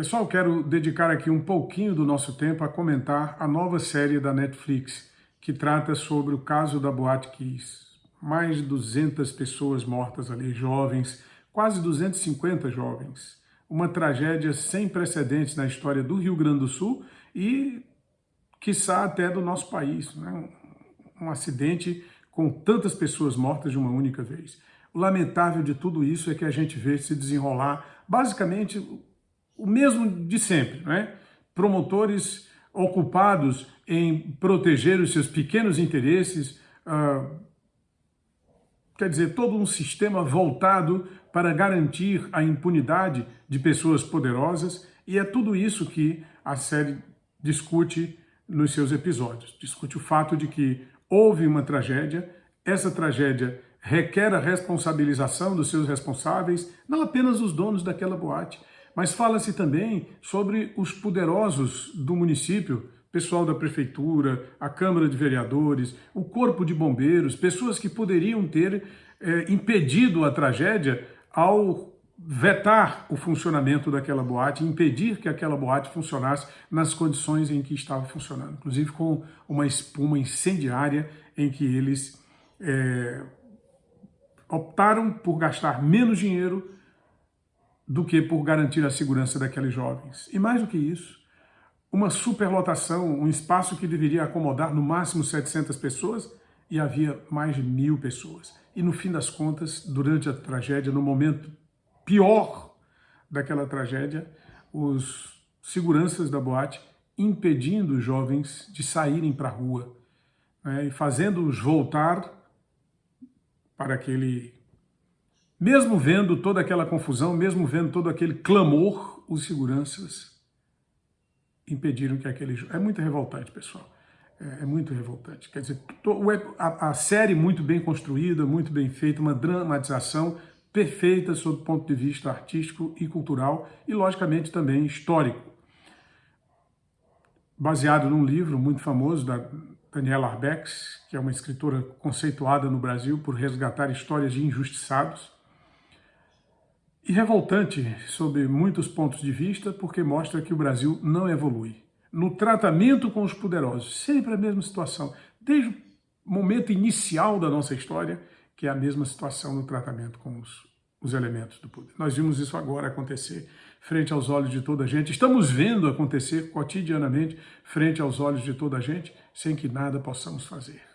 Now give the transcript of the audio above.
Pessoal, quero dedicar aqui um pouquinho do nosso tempo a comentar a nova série da Netflix, que trata sobre o caso da Boate Kiss. Mais de 200 pessoas mortas ali, jovens, quase 250 jovens. Uma tragédia sem precedentes na história do Rio Grande do Sul e, quiçá, até do nosso país. Né? Um acidente com tantas pessoas mortas de uma única vez. O lamentável de tudo isso é que a gente vê se desenrolar, basicamente, o mesmo de sempre, né? Promotores ocupados em proteger os seus pequenos interesses, uh, quer dizer, todo um sistema voltado para garantir a impunidade de pessoas poderosas, e é tudo isso que a série discute nos seus episódios. Discute o fato de que houve uma tragédia, essa tragédia requer a responsabilização dos seus responsáveis, não apenas os donos daquela boate, mas fala-se também sobre os poderosos do município, pessoal da prefeitura, a Câmara de Vereadores, o Corpo de Bombeiros, pessoas que poderiam ter é, impedido a tragédia ao vetar o funcionamento daquela boate, impedir que aquela boate funcionasse nas condições em que estava funcionando, inclusive com uma espuma incendiária em que eles é, optaram por gastar menos dinheiro do que por garantir a segurança daqueles jovens. E mais do que isso, uma superlotação, um espaço que deveria acomodar no máximo 700 pessoas, e havia mais de mil pessoas. E no fim das contas, durante a tragédia, no momento pior daquela tragédia, os seguranças da boate impedindo os jovens de saírem para a rua né, e fazendo-os voltar para aquele mesmo vendo toda aquela confusão, mesmo vendo todo aquele clamor, os seguranças impediram que aquele... É muito revoltante, pessoal. É, é muito revoltante. Quer dizer, a, a série muito bem construída, muito bem feita, uma dramatização perfeita sob o ponto de vista artístico e cultural e, logicamente, também histórico. Baseado num livro muito famoso da Daniela Arbex, que é uma escritora conceituada no Brasil por resgatar histórias de injustiçados, e revoltante sob muitos pontos de vista, porque mostra que o Brasil não evolui. No tratamento com os poderosos, sempre a mesma situação, desde o momento inicial da nossa história, que é a mesma situação no tratamento com os, os elementos do poder. Nós vimos isso agora acontecer frente aos olhos de toda a gente, estamos vendo acontecer cotidianamente frente aos olhos de toda a gente, sem que nada possamos fazer.